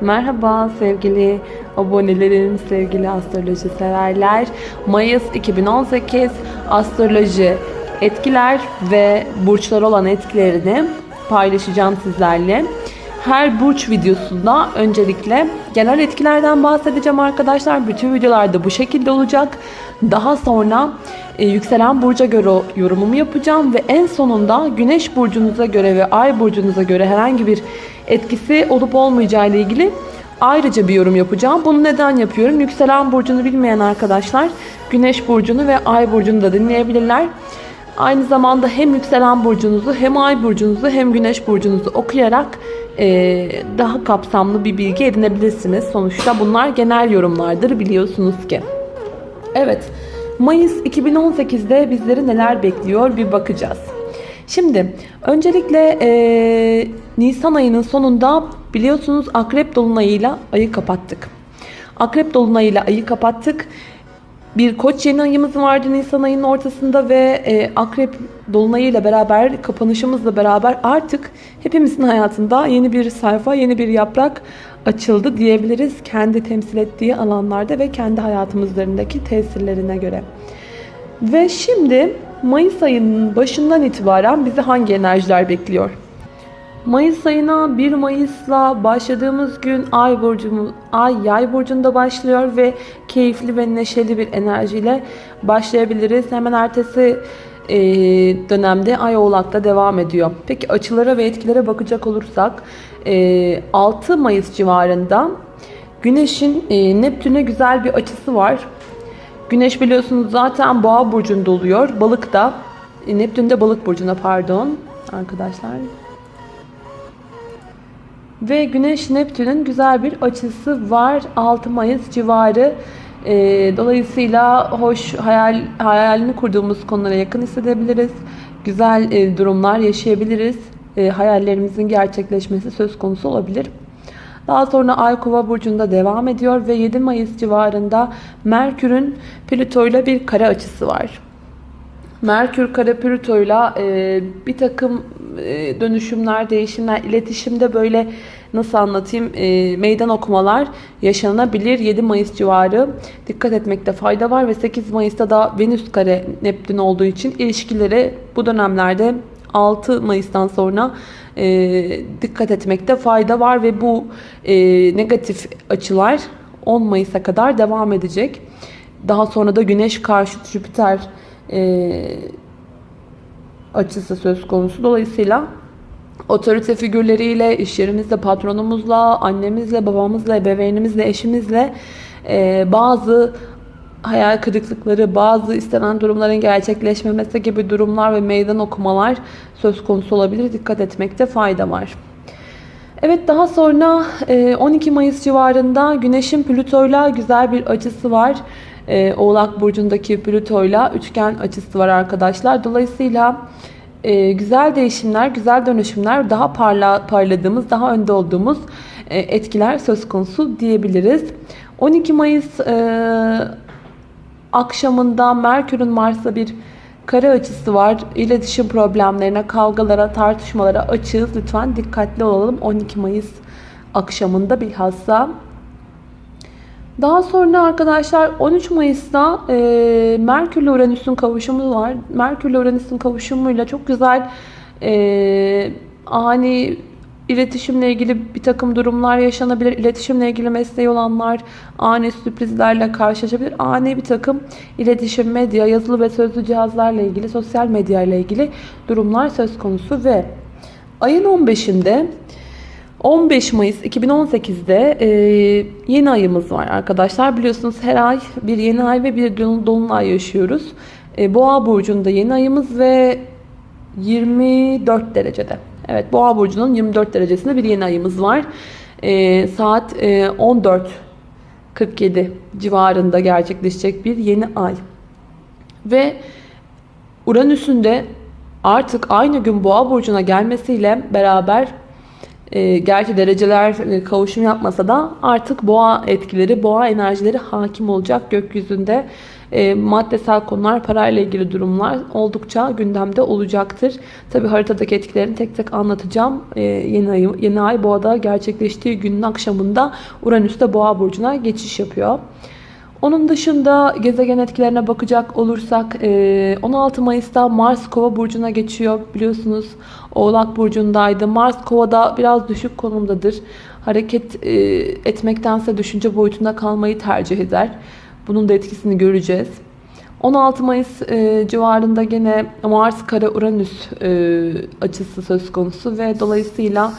Merhaba sevgili abonelerim, sevgili astroloji severler. Mayıs 2018 astroloji etkiler ve burçlar olan etkilerini paylaşacağım sizlerle. Her burç videosunda öncelikle genel etkilerden bahsedeceğim arkadaşlar. Bütün videolarda bu şekilde olacak. Daha sonra e, yükselen burca göre yorumumu yapacağım ve en sonunda güneş burcunuza göre ve ay burcunuza göre herhangi bir etkisi olup olmayacağı ile ilgili ayrıca bir yorum yapacağım. Bunu neden yapıyorum? Yükselen burcunu bilmeyen arkadaşlar güneş burcunu ve ay burcunu da dinleyebilirler. Aynı zamanda hem yükselen burcunuzu hem ay burcunuzu hem güneş burcunuzu okuyarak e, daha kapsamlı bir bilgi edinebilirsiniz. Sonuçta bunlar genel yorumlardır biliyorsunuz ki. Evet, Mayıs 2018'de bizleri neler bekliyor bir bakacağız. Şimdi öncelikle e, Nisan ayının sonunda biliyorsunuz Akrep Dolunay'ıyla ayı kapattık. Akrep Dolunay'ıyla ayı kapattık. Bir koç yeni ayımız vardı Nisan ayının ortasında ve e, Akrep Dolunay'ıyla beraber kapanışımızla beraber artık hepimizin hayatında yeni bir sayfa, yeni bir yaprak açıldı diyebiliriz. Kendi temsil ettiği alanlarda ve kendi hayatımızlarındaki tesirlerine göre. Ve şimdi Mayıs ayının başından itibaren bizi hangi enerjiler bekliyor? Mayıs ayına 1 Mayıs'la başladığımız gün Ay burcumuz Ay Yay burcunda başlıyor ve keyifli ve neşeli bir enerjiyle başlayabiliriz. Hemen ertesi e, dönemde Ay Oğlak'ta devam ediyor. Peki açılara ve etkilere bakacak olursak e, 6 Mayıs civarında Güneş'in e, Neptün'e güzel bir açısı var. Güneş biliyorsunuz zaten Boğa burcunda oluyor. Balık da e, Neptün de Balık burcunda pardon arkadaşlar. Ve Güneş Neptün'ün güzel bir açısı var 6 Mayıs civarı. E, dolayısıyla hoş hayal hayalini kurduğumuz konulara yakın hissedebiliriz. Güzel e, durumlar yaşayabiliriz. E, hayallerimizin gerçekleşmesi söz konusu olabilir. Daha sonra Ay Kova burcunda devam ediyor ve 7 Mayıs civarında Merkür'ün Plüto ile bir kare açısı var. Merkür kare Plüto ile bir takım dönüşümler, değişimler, iletişimde böyle nasıl anlatayım e, meydan okumalar yaşanabilir. 7 Mayıs civarı dikkat etmekte fayda var ve 8 Mayıs'ta da Venüs kare Neptün olduğu için ilişkilere bu dönemlerde 6 Mayıs'tan sonra e, dikkat etmekte fayda var ve bu e, negatif açılar 10 Mayıs'a kadar devam edecek. Daha sonra da Güneş karşıt Jüpiter e, açısı söz konusu. Dolayısıyla otorite figürleriyle, iş yerimizde patronumuzla, annemizle, babamızla, ebeveynimizle, eşimizle e, bazı hayal kırıklıkları, bazı istenen durumların gerçekleşmemesi gibi durumlar ve meydan okumalar söz konusu olabilir. Dikkat etmekte fayda var. Evet daha sonra 12 Mayıs civarında Güneş'in Plüto'yla güzel bir açısı var. Oğlak Burcu'ndaki Plüto'yla üçgen açısı var arkadaşlar. Dolayısıyla güzel değişimler, güzel dönüşümler, daha parla, parladığımız, daha önde olduğumuz etkiler söz konusu diyebiliriz. 12 Mayıs akşamında Merkür'ün Mars'a bir kare açısı var. İletişim problemlerine, kavgalara, tartışmalara açığız. Lütfen dikkatli olalım 12 Mayıs akşamında bilhassa. Daha sonra arkadaşlar 13 Mayıs'ta e, Merkür ile Uranüs'ün kavuşumu var. Merkür ile Uranüs'ün kavuşumuyla çok güzel e, ani İletişimle ilgili bir takım durumlar yaşanabilir. İletişimle ilgili mesleği olanlar ani sürprizlerle karşılaşabilir. Ani bir takım iletişim, medya, yazılı ve sözlü cihazlarla ilgili, sosyal medya ile ilgili durumlar söz konusu ve ayın 15'inde 15 Mayıs 2018'de e, yeni ayımız var arkadaşlar. Biliyorsunuz her ay bir yeni ay ve bir dolunay yaşıyoruz. E, Boğa burcunda yeni ayımız ve 24 derecede. Evet Boğa burcunun 24 derecesinde bir yeni ayımız var. E, saat e, 14.47 civarında gerçekleşecek bir yeni ay. Ve Uranüs'ün de artık aynı gün Boğa burcuna gelmesiyle beraber e, gerçi dereceler e, kavuşum yapmasa da artık boğa etkileri, boğa enerjileri hakim olacak gökyüzünde. e, maddesel konular, parayla ilgili durumlar oldukça gündemde olacaktır. Tabi haritadaki etkilerini tek tek anlatacağım. E, yeni, ay, yeni ay boğada gerçekleştiği günün akşamında Uranüs de boğa burcuna geçiş yapıyor. Onun dışında gezegen etkilerine bakacak olursak 16 Mayıs'ta Mars Kova burcuna geçiyor. Biliyorsunuz Oğlak burcundaydı. Mars Kova'da biraz düşük konumdadır. Hareket etmektense düşünce boyutunda kalmayı tercih eder. Bunun da etkisini göreceğiz. 16 Mayıs civarında gene Mars Kara Uranüs açısı söz konusu ve dolayısıyla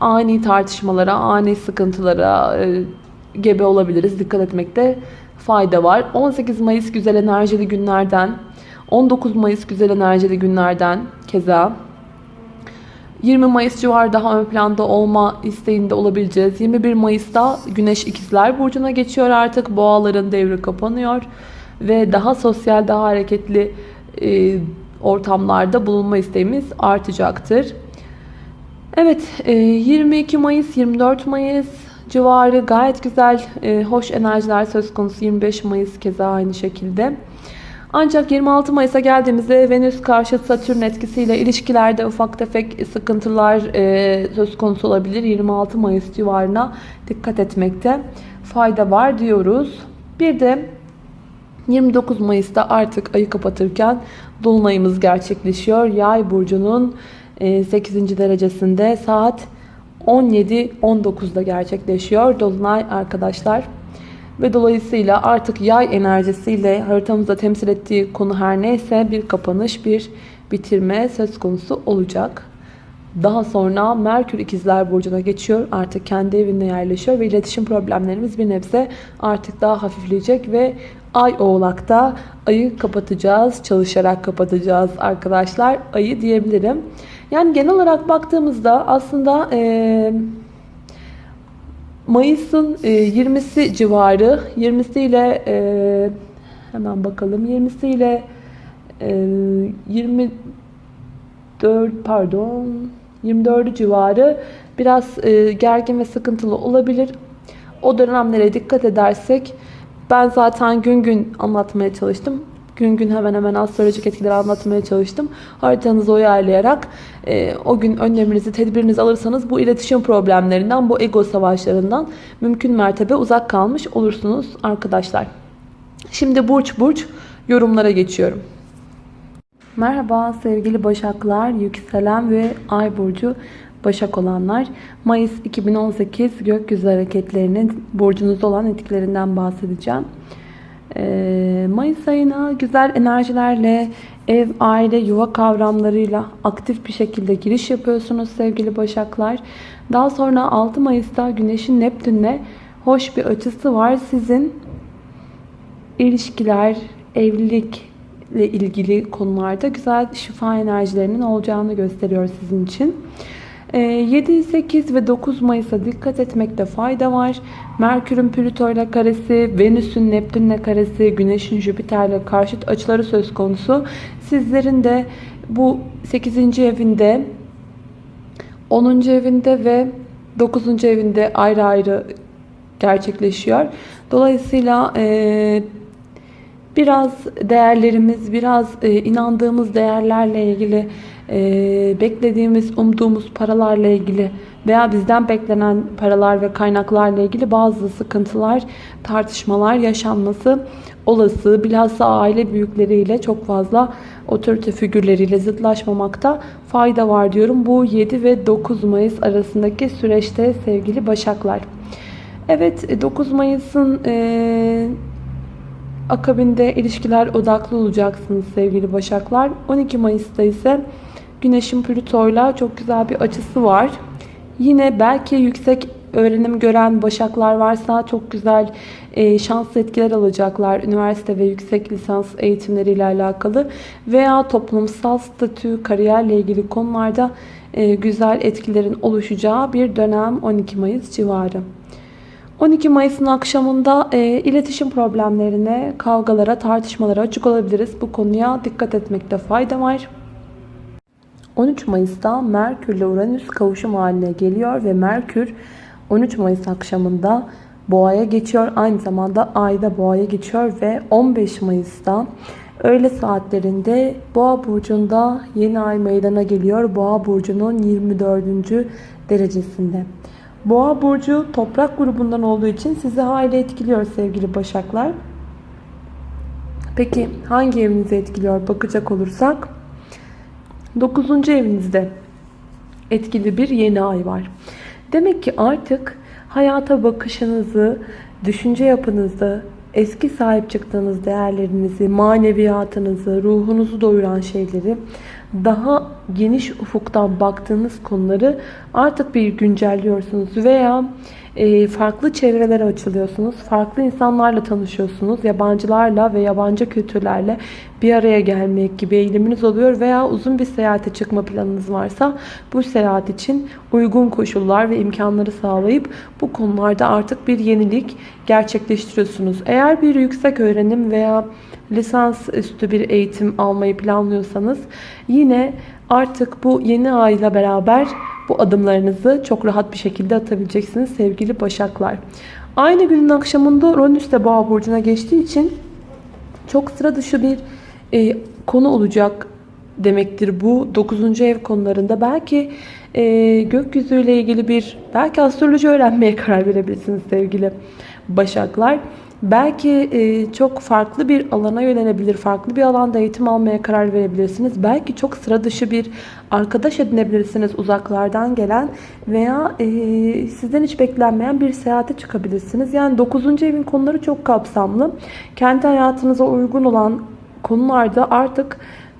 ani tartışmalara, ani sıkıntılara gebe olabiliriz. Dikkat etmekte fayda var. 18 Mayıs güzel enerjili günlerden, 19 Mayıs güzel enerjili günlerden keza 20 Mayıs civarı daha ön planda olma isteğinde olabileceğiz. 21 Mayıs'ta Güneş İkizler Burcu'na geçiyor artık. Boğaların devri kapanıyor. Ve daha sosyal, daha hareketli e, ortamlarda bulunma isteğimiz artacaktır. Evet, e, 22 Mayıs, 24 Mayıs civarı gayet güzel, e, hoş enerjiler söz konusu. 25 Mayıs keza aynı şekilde. Ancak 26 Mayıs'a geldiğimizde Venüs karşı Satürn etkisiyle ilişkilerde ufak tefek sıkıntılar e, söz konusu olabilir. 26 Mayıs civarına dikkat etmekte fayda var diyoruz. Bir de 29 Mayıs'ta artık ayı kapatırken Dolunayımız gerçekleşiyor. Yay burcunun 8. derecesinde saat 17-19'da gerçekleşiyor. Dolunay arkadaşlar. Ve dolayısıyla artık yay enerjisiyle haritamızda temsil ettiği konu her neyse bir kapanış, bir bitirme söz konusu olacak. Daha sonra Merkür ikizler burcuna geçiyor. Artık kendi evinde yerleşiyor ve iletişim problemlerimiz bir nebze artık daha hafifleyecek ve Ay oğlakta ayı kapatacağız. Çalışarak kapatacağız arkadaşlar. Ayı diyebilirim. Yani genel olarak baktığımızda aslında e, Mayıs'ın e, 20'si civarı 20'si ile e, hemen bakalım 20'si ile e, 24 pardon 24 civarı biraz e, gergin ve sıkıntılı olabilir. O dönemlere dikkat edersek ben zaten gün gün anlatmaya çalıştım. Gün gün hemen hemen astrolojik etkileri anlatmaya çalıştım. Haritanızı uyarlayarak e, o gün önleminizi, tedbirinizi alırsanız bu iletişim problemlerinden, bu ego savaşlarından mümkün mertebe uzak kalmış olursunuz arkadaşlar. Şimdi burç burç yorumlara geçiyorum. Merhaba sevgili Başaklar, yükselen ve ay burcu Başak olanlar. Mayıs 2018 gökyüzü hareketlerinin burcunuzda olan etkilerinden bahsedeceğim. Ee, Mayıs ayına güzel enerjilerle ev, aile, yuva kavramlarıyla aktif bir şekilde giriş yapıyorsunuz sevgili Başaklar. Daha sonra 6 Mayıs'ta Güneş'in Neptün'le hoş bir açısı var. Sizin ilişkiler, evlilikle ilgili konularda güzel şifa enerjilerinin olacağını gösteriyor sizin için. 7, ee, 8 ve 9 Mayıs'a dikkat etmekte fayda var. Merkür'ün Plüto ile karesi, Venüs'ün Neptün'le karesi, Güneş'in Jüpiter ile karşıt açıları söz konusu. Sizlerin de bu 8. evinde, 10. evinde ve 9. evinde ayrı ayrı gerçekleşiyor. Dolayısıyla e, biraz değerlerimiz, biraz e, inandığımız değerlerle ilgili beklediğimiz, umduğumuz paralarla ilgili veya bizden beklenen paralar ve kaynaklarla ilgili bazı sıkıntılar, tartışmalar yaşanması olası. Bilhassa aile büyükleriyle çok fazla otorite figürleriyle zıtlaşmamakta fayda var diyorum. Bu 7 ve 9 Mayıs arasındaki süreçte sevgili Başaklar. Evet 9 Mayıs'ın e, akabinde ilişkiler odaklı olacaksınız sevgili Başaklar. 12 Mayıs'ta ise Güneş'in Plüto'yla çok güzel bir açısı var. Yine belki yüksek öğrenim gören başaklar varsa çok güzel e, şanslı etkiler alacaklar. Üniversite ve yüksek lisans eğitimleriyle alakalı veya toplumsal statü, kariyerle ilgili konularda e, güzel etkilerin oluşacağı bir dönem 12 Mayıs civarı. 12 Mayıs'ın akşamında e, iletişim problemlerine, kavgalara, tartışmalara açık olabiliriz. Bu konuya dikkat etmekte fayda var. 13 Mayıs'ta Merkür ile Uranüs kavuşum haline geliyor ve Merkür 13 Mayıs akşamında boğaya geçiyor. Aynı zamanda ayda boğaya geçiyor ve 15 Mayıs'ta öğle saatlerinde Boğa burcunda yeni ay meydana geliyor. Boğa burcunun 24. derecesinde. Boğa burcu toprak grubundan olduğu için sizi hayli etkiliyor sevgili Başaklar. Peki hangi evinizi etkiliyor bakacak olursak 9. evinizde etkili bir yeni ay var. Demek ki artık hayata bakışınızı, düşünce yapınızı, eski sahip çıktığınız değerlerinizi, maneviyatınızı, ruhunuzu doyuran şeyleri, daha geniş ufuktan baktığınız konuları artık bir güncelliyorsunuz veya e, farklı çevrelere açılıyorsunuz. Farklı insanlarla tanışıyorsunuz. Yabancılarla ve yabancı kültürlerle bir araya gelmek gibi eğiliminiz oluyor veya uzun bir seyahate çıkma planınız varsa bu seyahat için uygun koşullar ve imkanları sağlayıp bu konularda artık bir yenilik gerçekleştiriyorsunuz. Eğer bir yüksek öğrenim veya lisans üstü bir eğitim almayı planlıyorsanız yine artık bu yeni ayla beraber bu adımlarınızı çok rahat bir şekilde atabileceksiniz sevgili başaklar. Aynı günün akşamında Uranüs de Boğa burcuna geçtiği için çok sıra dışı bir e, konu olacak demektir bu 9. ev konularında. Belki e, gökyüzüyle ilgili bir belki astroloji öğrenmeye karar verebilirsiniz sevgili başaklar. Belki e, çok farklı bir alana yönelebilir, farklı bir alanda eğitim almaya karar verebilirsiniz. Belki çok sıra dışı bir arkadaş edinebilirsiniz uzaklardan gelen veya e, sizden hiç beklenmeyen bir seyahate çıkabilirsiniz. Yani 9. evin konuları çok kapsamlı. Kendi hayatınıza uygun olan konularda artık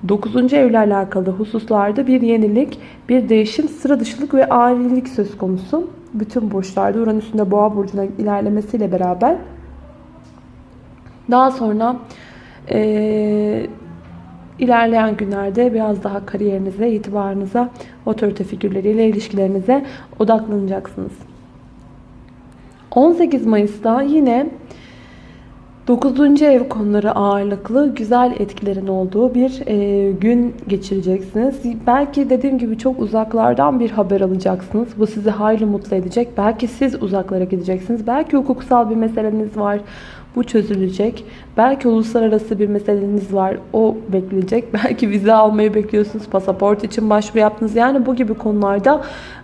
9. evle alakalı hususlarda bir yenilik, bir değişim, sıra dışılık ve ailelik söz konusu. Bütün burçlarda Uranüs'ün de Boğa burcuna ilerlemesiyle beraber daha sonra e, ilerleyen günlerde biraz daha kariyerinize, itibarınıza, otorite figürleriyle ilişkilerinize odaklanacaksınız. 18 Mayıs'ta yine 9. ev konuları ağırlıklı güzel etkilerin olduğu bir e, gün geçireceksiniz. Belki dediğim gibi çok uzaklardan bir haber alacaksınız. Bu sizi hayli mutlu edecek. Belki siz uzaklara gideceksiniz. Belki hukuksal bir meseleniz var. Bu çözülecek. Belki uluslararası bir meseleniz var. O bekleyecek. Belki vize almayı bekliyorsunuz. Pasaport için başvuru yaptınız. Yani bu gibi konularda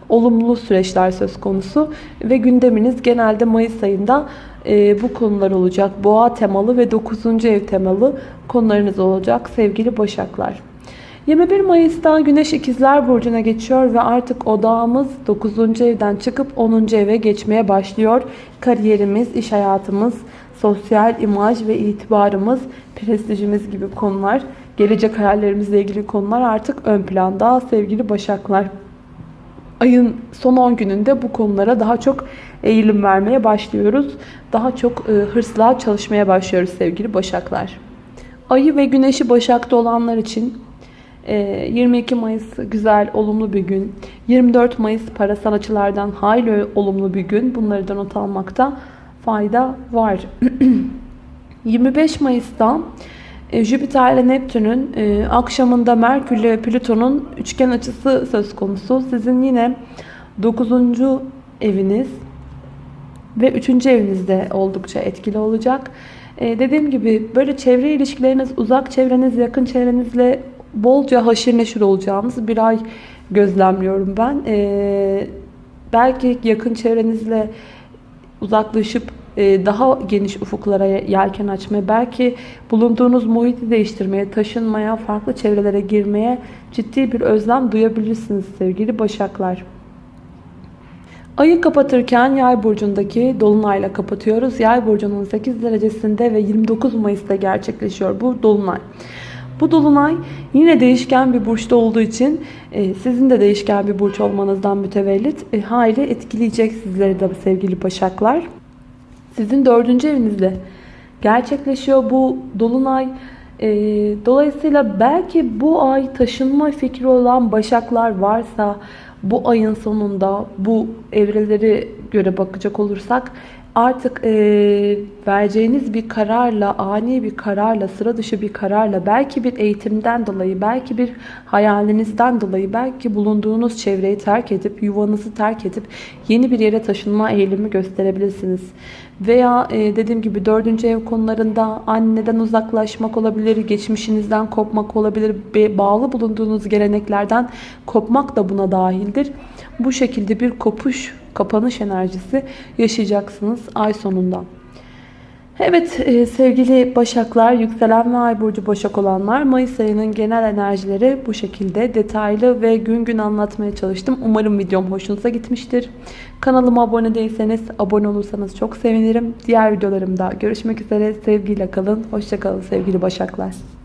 olumlu süreçler söz konusu. Ve gündeminiz genelde Mayıs ayında e, bu konular olacak. Boğa temalı ve 9. ev temalı konularınız olacak sevgili Başaklar. 21 Mayıs'ta Güneş İkizler Burcu'na geçiyor ve artık odağımız 9. evden çıkıp 10. eve geçmeye başlıyor. Kariyerimiz, iş hayatımız, sosyal imaj ve itibarımız, prestijimiz gibi konular, gelecek hayallerimizle ilgili konular artık ön planda sevgili Başaklar. Ayın son 10 gününde bu konulara daha çok eğilim vermeye başlıyoruz. Daha çok e, hırsla çalışmaya başlıyoruz sevgili Başaklar. Ayı ve Güneşi Başak'ta olanlar için 22 e, Mayıs güzel, olumlu bir gün. 24 Mayıs parasal açılardan hayli olumlu bir gün. Bunları da not almakta fayda var. 25 Mayıs'ta e, Jüpiter ile Neptün'ün e, akşamında Merkür ile Plüton'un üçgen açısı söz konusu. Sizin yine 9. eviniz ve 3. evinizde oldukça etkili olacak. E, dediğim gibi böyle çevre ilişkileriniz, uzak çevreniz, yakın çevrenizle bolca haşir neşir olacağınız bir ay gözlemliyorum ben. belki yakın çevrenizle uzaklaşıp e, daha geniş ufuklara yelken açmaya, belki bulunduğunuz muhiti değiştirmeye, taşınmaya, farklı çevrelere girmeye ciddi bir özlem duyabilirsiniz sevgili Başaklar. Ayı kapatırken Yay burcundaki dolunayla kapatıyoruz. Yay burcunun 8 derecesinde ve 29 Mayıs'ta gerçekleşiyor bu dolunay. Bu dolunay yine değişken bir burçta olduğu için e, sizin de değişken bir burç olmanızdan mütevellit e, hayli etkileyecek sizleri de sevgili başaklar. Sizin dördüncü evinizde gerçekleşiyor bu dolunay. E, dolayısıyla belki bu ay taşınma fikri olan başaklar varsa bu ayın sonunda bu evreleri göre bakacak olursak artık e, vereceğiniz bir kararla, ani bir kararla, sıra dışı bir kararla, belki bir eğitimden dolayı, belki bir hayalinizden dolayı, belki bulunduğunuz çevreyi terk edip, yuvanızı terk edip yeni bir yere taşınma eğilimi gösterebilirsiniz. Veya e, dediğim gibi dördüncü ev konularında anneden uzaklaşmak olabilir, geçmişinizden kopmak olabilir, bağlı bulunduğunuz geleneklerden kopmak da buna dahildir. Bu şekilde bir kopuş, kapanış enerjisi yaşayacaksınız ay sonunda. Evet e, sevgili Başaklar, yükselen ve ay burcu Başak olanlar Mayıs ayının genel enerjileri bu şekilde detaylı ve gün gün anlatmaya çalıştım. Umarım videom hoşunuza gitmiştir. Kanalıma abone değilseniz abone olursanız çok sevinirim. Diğer videolarımda görüşmek üzere. Sevgiyle kalın. Hoşçakalın sevgili Başaklar.